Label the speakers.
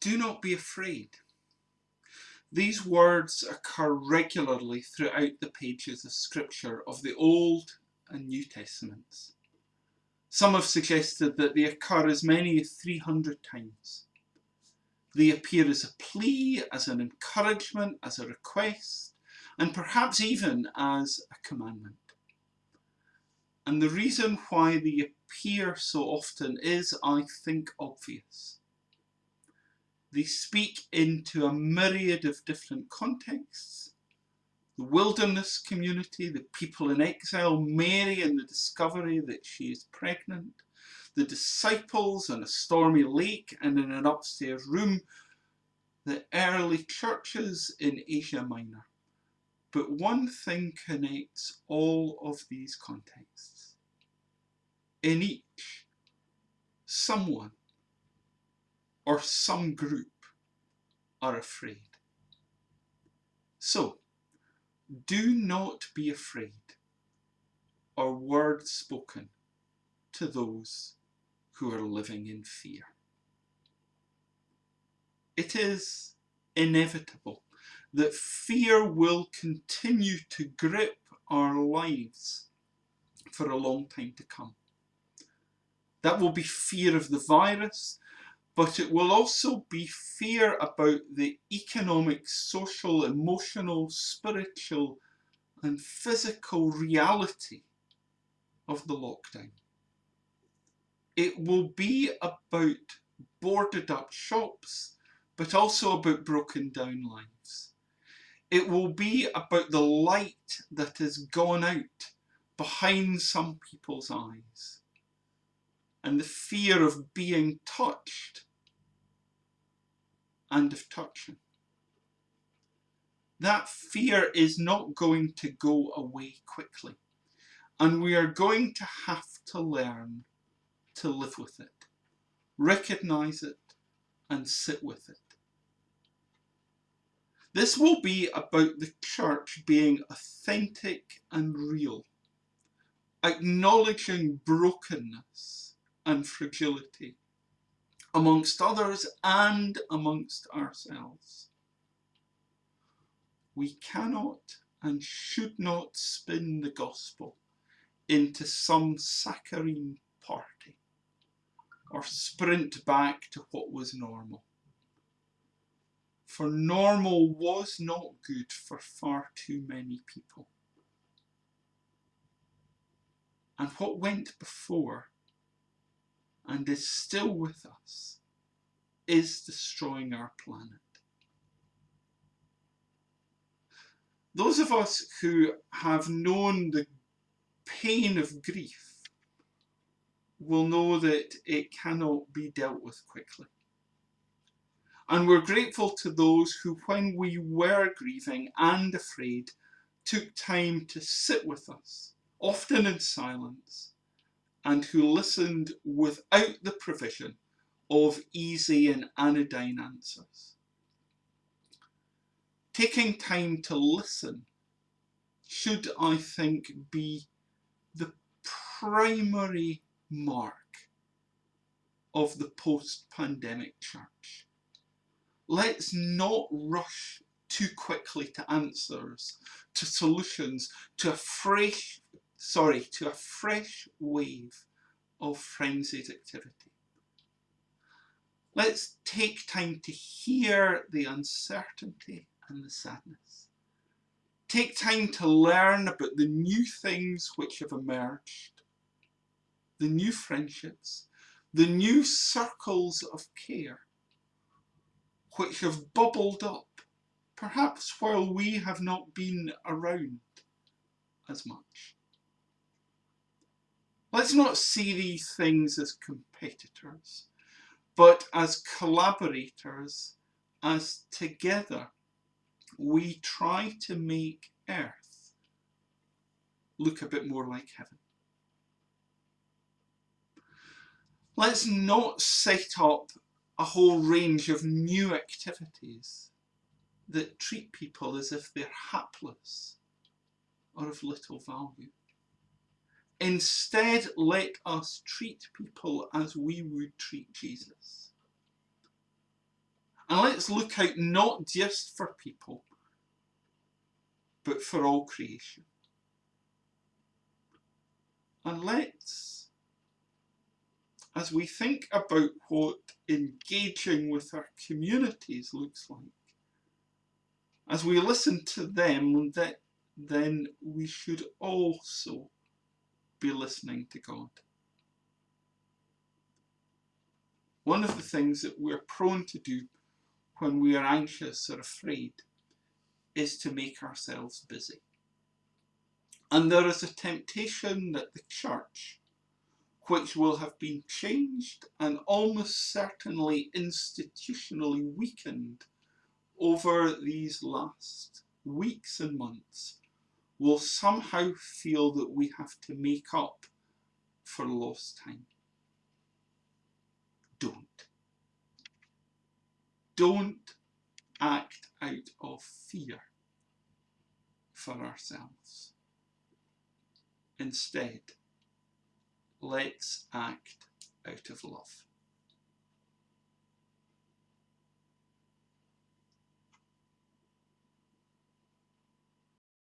Speaker 1: Do not be afraid. These words occur regularly throughout the pages of Scripture of the Old and New Testaments. Some have suggested that they occur as many as 300 times. They appear as a plea, as an encouragement, as a request, and perhaps even as a commandment. And the reason why they appear so often is, I think, obvious. They speak into a myriad of different contexts. The wilderness community, the people in exile, Mary and the discovery that she is pregnant, the disciples on a stormy lake and in an upstairs room, the early churches in Asia Minor. But one thing connects all of these contexts. In each, someone or some group are afraid. So, do not be afraid or words spoken to those who are living in fear. It is inevitable that fear will continue to grip our lives for a long time to come. That will be fear of the virus, but it will also be fear about the economic, social, emotional, spiritual and physical reality of the lockdown. It will be about boarded up shops, but also about broken down lives. It will be about the light that has gone out behind some people's eyes and the fear of being touched and of touching. That fear is not going to go away quickly and we are going to have to learn to live with it, recognize it and sit with it. This will be about the church being authentic and real, acknowledging brokenness and fragility amongst others and amongst ourselves. We cannot and should not spin the gospel into some saccharine party or sprint back to what was normal. For normal was not good for far too many people. And what went before and is still with us is destroying our planet. Those of us who have known the pain of grief will know that it cannot be dealt with quickly. And we're grateful to those who, when we were grieving and afraid, took time to sit with us, often in silence, and who listened without the provision of easy and anodyne answers. Taking time to listen should, I think, be the primary mark of the post-pandemic church. Let's not rush too quickly to answers, to solutions, to a fresh sorry, to a fresh wave of frenzied activity. Let's take time to hear the uncertainty and the sadness. Take time to learn about the new things which have emerged, the new friendships, the new circles of care which have bubbled up, perhaps while we have not been around as much. Let's not see these things as competitors, but as collaborators, as together we try to make Earth look a bit more like heaven. Let's not set up a whole range of new activities that treat people as if they're hapless or of little value. Instead, let us treat people as we would treat Jesus. And let's look out not just for people, but for all creation. And let's, as we think about what engaging with our communities looks like, as we listen to them, that then we should also be listening to God. One of the things that we're prone to do when we are anxious or afraid is to make ourselves busy. And there is a temptation that the church, which will have been changed and almost certainly institutionally weakened over these last weeks and months, will somehow feel that we have to make up for lost time. Don't. Don't act out of fear for ourselves. Instead, let's act out of love.